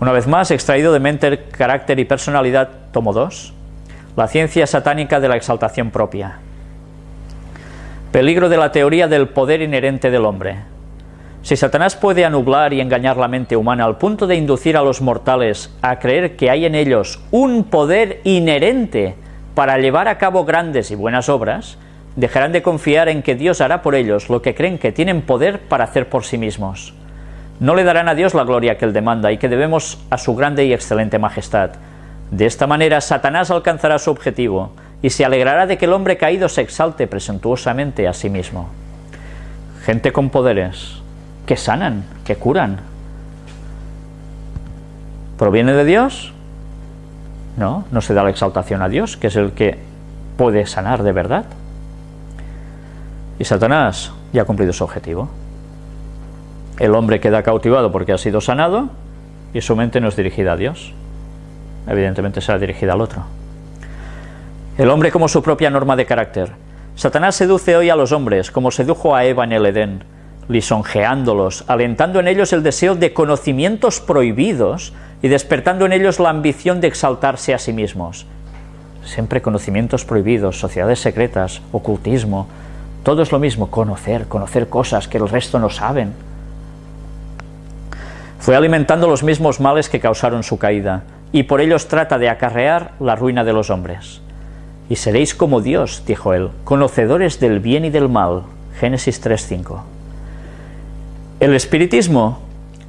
Una vez más, extraído de Mente, Carácter y Personalidad, tomo 2, la ciencia satánica de la exaltación propia. Peligro de la teoría del poder inherente del hombre. Si Satanás puede anublar y engañar la mente humana al punto de inducir a los mortales a creer que hay en ellos un poder inherente para llevar a cabo grandes y buenas obras, dejarán de confiar en que Dios hará por ellos lo que creen que tienen poder para hacer por sí mismos. No le darán a Dios la gloria que Él demanda y que debemos a su grande y excelente majestad. De esta manera Satanás alcanzará su objetivo y se alegrará de que el hombre caído se exalte presuntuosamente a sí mismo. Gente con poderes, que sanan, que curan. ¿Proviene de Dios? No, no se da la exaltación a Dios, que es el que puede sanar de verdad. Y Satanás ya ha cumplido su objetivo. El hombre queda cautivado porque ha sido sanado y su mente no es dirigida a Dios. Evidentemente será dirigida al otro. El hombre como su propia norma de carácter. Satanás seduce hoy a los hombres, como sedujo a Eva en el Edén, lisonjeándolos, alentando en ellos el deseo de conocimientos prohibidos y despertando en ellos la ambición de exaltarse a sí mismos. Siempre conocimientos prohibidos, sociedades secretas, ocultismo, todo es lo mismo, conocer, conocer cosas que el resto no saben. Fue alimentando los mismos males que causaron su caída, y por ellos trata de acarrear la ruina de los hombres. Y seréis como Dios, dijo él, conocedores del bien y del mal. Génesis 3.5. El espiritismo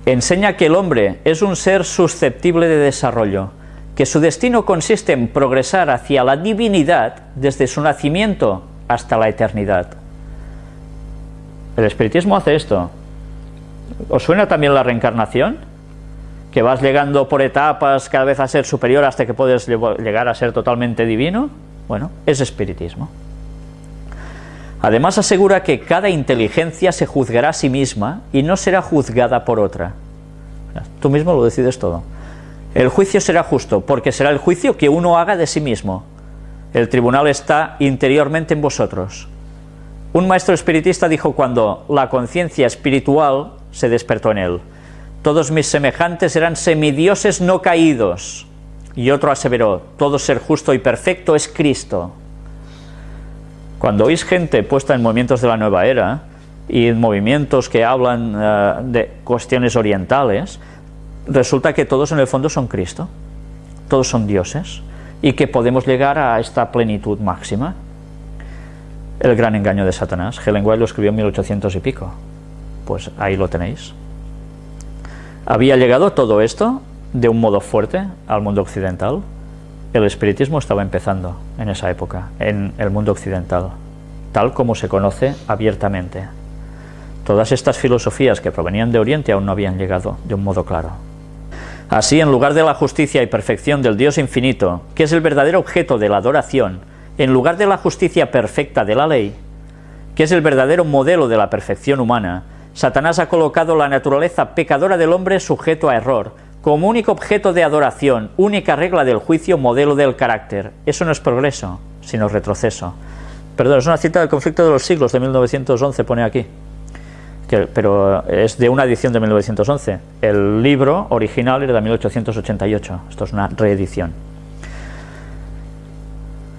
enseña que el hombre es un ser susceptible de desarrollo, que su destino consiste en progresar hacia la divinidad desde su nacimiento hasta la eternidad. El espiritismo hace esto. ¿Os suena también la reencarnación? Que vas llegando por etapas cada vez a ser superior hasta que puedes llegar a ser totalmente divino. Bueno, es espiritismo. Además asegura que cada inteligencia se juzgará a sí misma y no será juzgada por otra. Tú mismo lo decides todo. El juicio será justo, porque será el juicio que uno haga de sí mismo. El tribunal está interiormente en vosotros. Un maestro espiritista dijo cuando la conciencia espiritual se despertó en él, todos mis semejantes eran semidioses no caídos. Y otro aseveró, todo ser justo y perfecto es Cristo. Cuando oís gente puesta en movimientos de la nueva era y en movimientos que hablan eh, de cuestiones orientales, resulta que todos en el fondo son Cristo, todos son dioses, y que podemos llegar a esta plenitud máxima. El gran engaño de Satanás, Helen White lo escribió en 1800 y pico, pues ahí lo tenéis. Había llegado todo esto de un modo fuerte al mundo occidental, el espiritismo estaba empezando en esa época, en el mundo occidental, tal como se conoce abiertamente. Todas estas filosofías que provenían de Oriente aún no habían llegado de un modo claro. Así, en lugar de la justicia y perfección del Dios infinito, que es el verdadero objeto de la adoración, en lugar de la justicia perfecta de la ley, que es el verdadero modelo de la perfección humana, Satanás ha colocado la naturaleza pecadora del hombre sujeto a error, como único objeto de adoración, única regla del juicio, modelo del carácter. Eso no es progreso, sino retroceso. Perdón, es una cita del conflicto de los siglos de 1911, pone aquí. pero es de una edición de 1911. El libro original era de 1888. Esto es una reedición.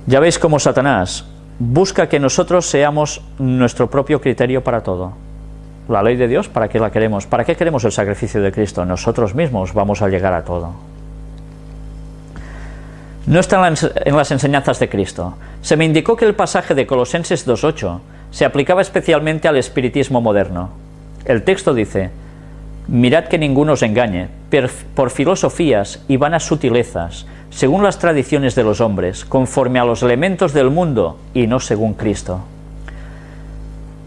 Ya veis cómo Satanás busca que nosotros seamos nuestro propio criterio para todo la ley de Dios, ¿para qué la queremos? ¿Para qué queremos el sacrificio de Cristo? Nosotros mismos vamos a llegar a todo. No está en las enseñanzas de Cristo. Se me indicó que el pasaje de Colosenses 2.8 se aplicaba especialmente al espiritismo moderno. El texto dice, Mirad que ninguno os engañe, por filosofías y vanas sutilezas, según las tradiciones de los hombres, conforme a los elementos del mundo y no según Cristo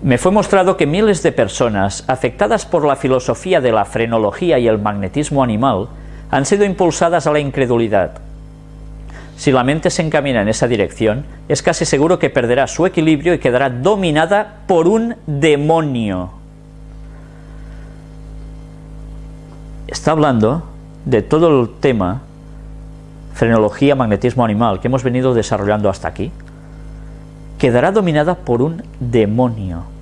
me fue mostrado que miles de personas afectadas por la filosofía de la frenología y el magnetismo animal han sido impulsadas a la incredulidad. Si la mente se encamina en esa dirección, es casi seguro que perderá su equilibrio y quedará dominada por un demonio. Está hablando de todo el tema frenología, magnetismo animal que hemos venido desarrollando hasta aquí. Quedará dominada por un demonio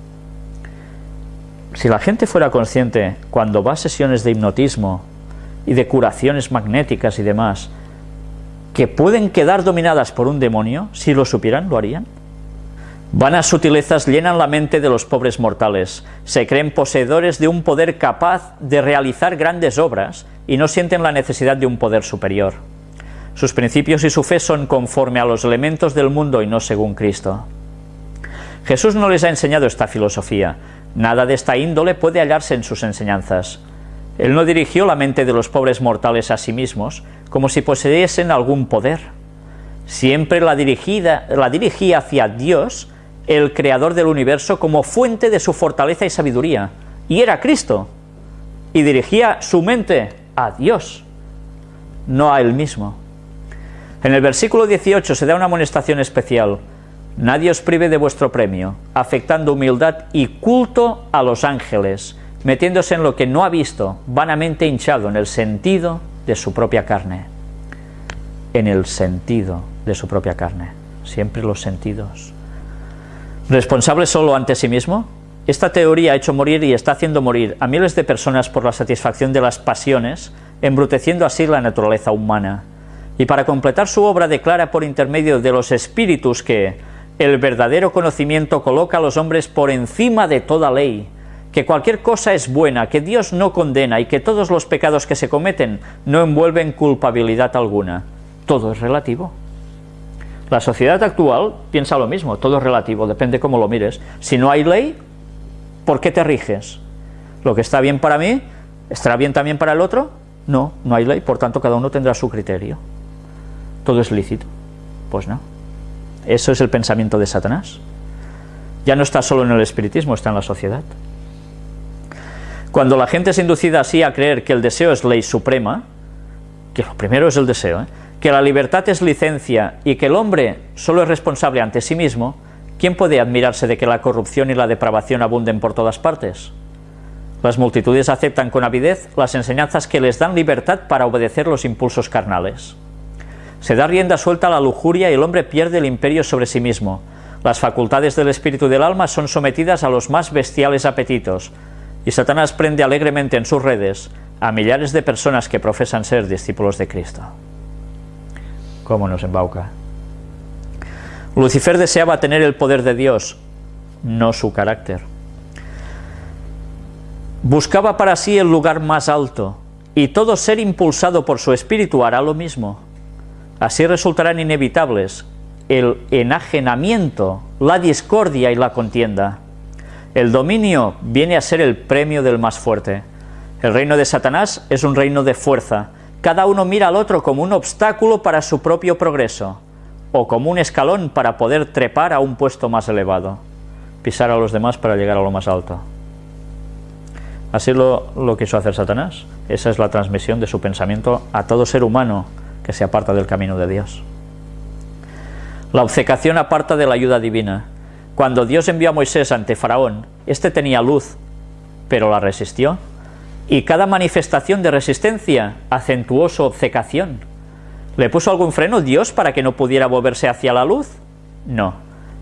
si la gente fuera consciente cuando va a sesiones de hipnotismo y de curaciones magnéticas y demás, que pueden quedar dominadas por un demonio, si lo supieran, lo harían. Vanas sutilezas llenan la mente de los pobres mortales, se creen poseedores de un poder capaz de realizar grandes obras y no sienten la necesidad de un poder superior. Sus principios y su fe son conforme a los elementos del mundo y no según Cristo. Jesús no les ha enseñado esta filosofía, nada de esta índole puede hallarse en sus enseñanzas. Él no dirigió la mente de los pobres mortales a sí mismos como si poseyesen algún poder. Siempre la, dirigida, la dirigía hacia Dios, el creador del universo como fuente de su fortaleza y sabiduría, y era Cristo, y dirigía su mente a Dios, no a él mismo. En el versículo 18 se da una amonestación especial, nadie os prive de vuestro premio, afectando humildad y culto a los ángeles, metiéndose en lo que no ha visto, vanamente hinchado en el sentido de su propia carne, en el sentido de su propia carne, siempre los sentidos. ¿Responsable solo ante sí mismo? Esta teoría ha hecho morir y está haciendo morir a miles de personas por la satisfacción de las pasiones, embruteciendo así la naturaleza humana. Y para completar su obra declara por intermedio de los espíritus que el verdadero conocimiento coloca a los hombres por encima de toda ley, que cualquier cosa es buena, que Dios no condena y que todos los pecados que se cometen no envuelven culpabilidad alguna. Todo es relativo. La sociedad actual piensa lo mismo, todo es relativo, depende cómo lo mires. Si no hay ley, ¿por qué te riges? ¿Lo que está bien para mí, estará bien también para el otro? No, no hay ley, por tanto cada uno tendrá su criterio. ¿Todo es lícito? Pues no. Eso es el pensamiento de Satanás. Ya no está solo en el espiritismo, está en la sociedad. Cuando la gente es inducida así a creer que el deseo es ley suprema, que lo primero es el deseo, ¿eh? que la libertad es licencia y que el hombre solo es responsable ante sí mismo, ¿quién puede admirarse de que la corrupción y la depravación abunden por todas partes? Las multitudes aceptan con avidez las enseñanzas que les dan libertad para obedecer los impulsos carnales. Se da rienda suelta a la lujuria y el hombre pierde el imperio sobre sí mismo. Las facultades del espíritu y del alma son sometidas a los más bestiales apetitos, y Satanás prende alegremente en sus redes a millares de personas que profesan ser discípulos de Cristo cómo nos embauca. Lucifer deseaba tener el poder de Dios, no su carácter. Buscaba para sí el lugar más alto, y todo ser impulsado por su espíritu hará lo mismo. Así resultarán inevitables el enajenamiento, la discordia y la contienda. El dominio viene a ser el premio del más fuerte. El reino de Satanás es un reino de fuerza, cada uno mira al otro como un obstáculo para su propio progreso, o como un escalón para poder trepar a un puesto más elevado, pisar a los demás para llegar a lo más alto. Así lo, lo quiso hacer Satanás. Esa es la transmisión de su pensamiento a todo ser humano que se aparta del camino de Dios. La obcecación aparta de la ayuda divina. Cuando Dios envió a Moisés ante Faraón, éste tenía luz, pero la resistió y cada manifestación de resistencia acentuó su obcecación. ¿Le puso algún freno Dios para que no pudiera volverse hacia la luz? No,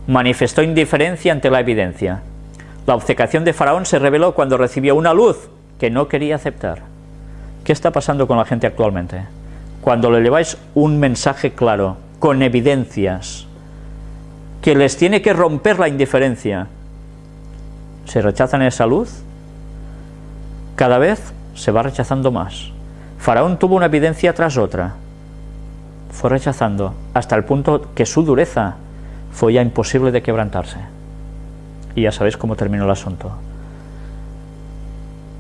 manifestó indiferencia ante la evidencia. La obcecación de Faraón se reveló cuando recibió una luz que no quería aceptar. ¿Qué está pasando con la gente actualmente? Cuando le lleváis un mensaje claro, con evidencias, que les tiene que romper la indiferencia, ¿se rechazan esa luz? Cada vez se va rechazando más. Faraón tuvo una evidencia tras otra. Fue rechazando hasta el punto que su dureza fue ya imposible de quebrantarse. Y ya sabéis cómo terminó el asunto.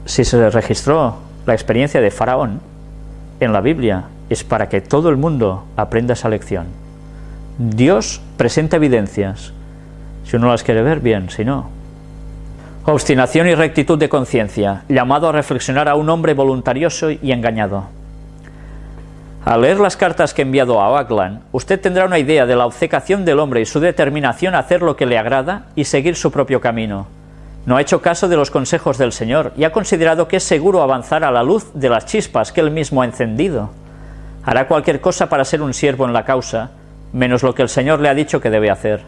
Si se registró la experiencia de Faraón en la Biblia, es para que todo el mundo aprenda esa lección. Dios presenta evidencias. Si uno las quiere ver, bien, si no, Obstinación y rectitud de conciencia, llamado a reflexionar a un hombre voluntarioso y engañado. Al leer las cartas que he enviado a Oakland, usted tendrá una idea de la obcecación del hombre y su determinación a hacer lo que le agrada y seguir su propio camino. No ha hecho caso de los consejos del Señor y ha considerado que es seguro avanzar a la luz de las chispas que él mismo ha encendido. Hará cualquier cosa para ser un siervo en la causa, menos lo que el Señor le ha dicho que debe hacer.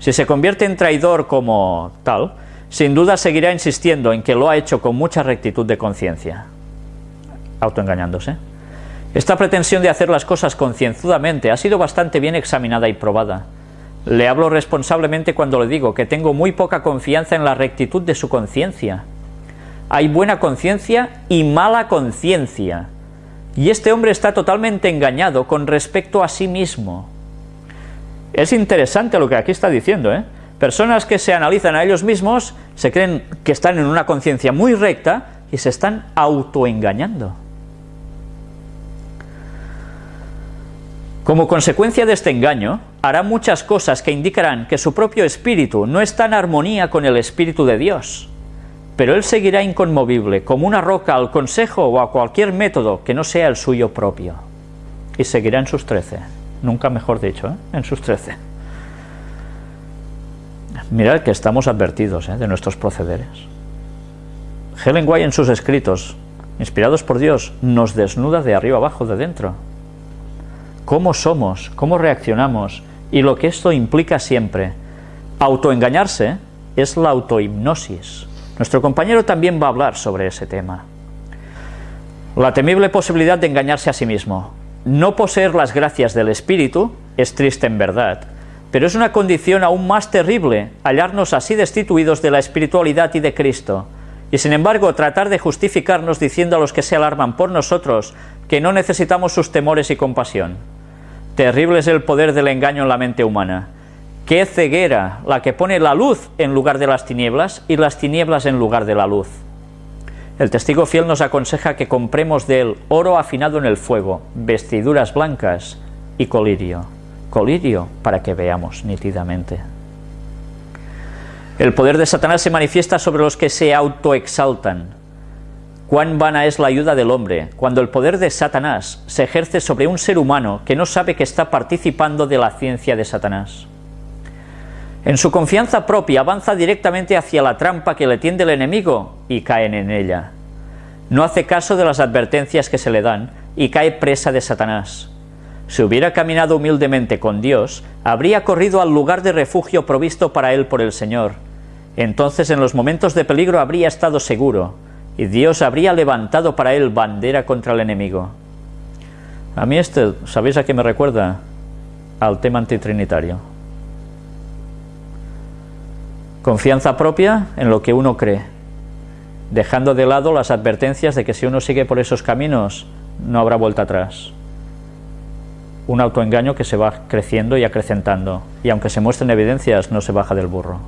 Si se convierte en traidor como tal, sin duda seguirá insistiendo en que lo ha hecho con mucha rectitud de conciencia. autoengañándose. Esta pretensión de hacer las cosas concienzudamente ha sido bastante bien examinada y probada. Le hablo responsablemente cuando le digo que tengo muy poca confianza en la rectitud de su conciencia. Hay buena conciencia y mala conciencia. Y este hombre está totalmente engañado con respecto a sí mismo. Es interesante lo que aquí está diciendo, ¿eh? Personas que se analizan a ellos mismos, se creen que están en una conciencia muy recta y se están autoengañando. Como consecuencia de este engaño, hará muchas cosas que indicarán que su propio espíritu no está en armonía con el espíritu de Dios, pero él seguirá inconmovible, como una roca al consejo o a cualquier método que no sea el suyo propio, y seguirá en sus trece, nunca mejor dicho, ¿eh? en sus trece. Mirad que estamos advertidos ¿eh? de nuestros procederes. Helen White en sus escritos, inspirados por Dios, nos desnuda de arriba abajo, de dentro cómo somos, cómo reaccionamos y lo que esto implica siempre. Autoengañarse es la autohipnosis. Nuestro compañero también va a hablar sobre ese tema. La temible posibilidad de engañarse a sí mismo. No poseer las gracias del Espíritu es triste en verdad, pero es una condición aún más terrible hallarnos así destituidos de la espiritualidad y de Cristo, y sin embargo tratar de justificarnos diciendo a los que se alarman por nosotros que no necesitamos sus temores y compasión. Terrible es el poder del engaño en la mente humana. Qué ceguera la que pone la luz en lugar de las tinieblas y las tinieblas en lugar de la luz. El testigo fiel nos aconseja que compremos de él oro afinado en el fuego, vestiduras blancas y colirio. Colirio para que veamos nítidamente. El poder de Satanás se manifiesta sobre los que se autoexaltan, Cuán vana es la ayuda del hombre cuando el poder de Satanás se ejerce sobre un ser humano que no sabe que está participando de la ciencia de Satanás. En su confianza propia avanza directamente hacia la trampa que le tiende el enemigo y caen en ella. No hace caso de las advertencias que se le dan y cae presa de Satanás. Si hubiera caminado humildemente con Dios, habría corrido al lugar de refugio provisto para él por el Señor. Entonces en los momentos de peligro habría estado seguro, y Dios habría levantado para él bandera contra el enemigo. A mí este, ¿sabéis a qué me recuerda? Al tema antitrinitario. Confianza propia en lo que uno cree, dejando de lado las advertencias de que si uno sigue por esos caminos no habrá vuelta atrás. Un autoengaño que se va creciendo y acrecentando, y aunque se muestren evidencias no se baja del burro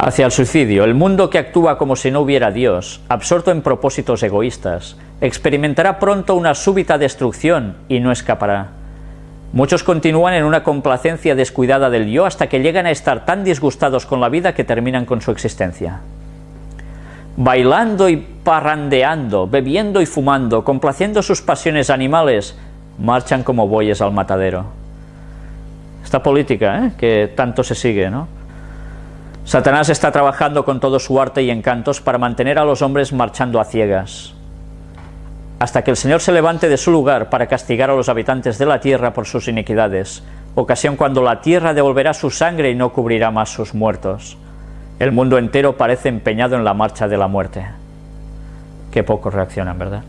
hacia el suicidio, el mundo que actúa como si no hubiera Dios, absorto en propósitos egoístas, experimentará pronto una súbita destrucción y no escapará. Muchos continúan en una complacencia descuidada del yo hasta que llegan a estar tan disgustados con la vida que terminan con su existencia. Bailando y parrandeando, bebiendo y fumando, complaciendo sus pasiones animales, marchan como bueyes al matadero. Esta política ¿eh? que tanto se sigue, ¿no? Satanás está trabajando con todo su arte y encantos para mantener a los hombres marchando a ciegas, hasta que el Señor se levante de su lugar para castigar a los habitantes de la tierra por sus iniquidades, ocasión cuando la tierra devolverá su sangre y no cubrirá más sus muertos. El mundo entero parece empeñado en la marcha de la muerte. Qué poco reaccionan, ¿verdad?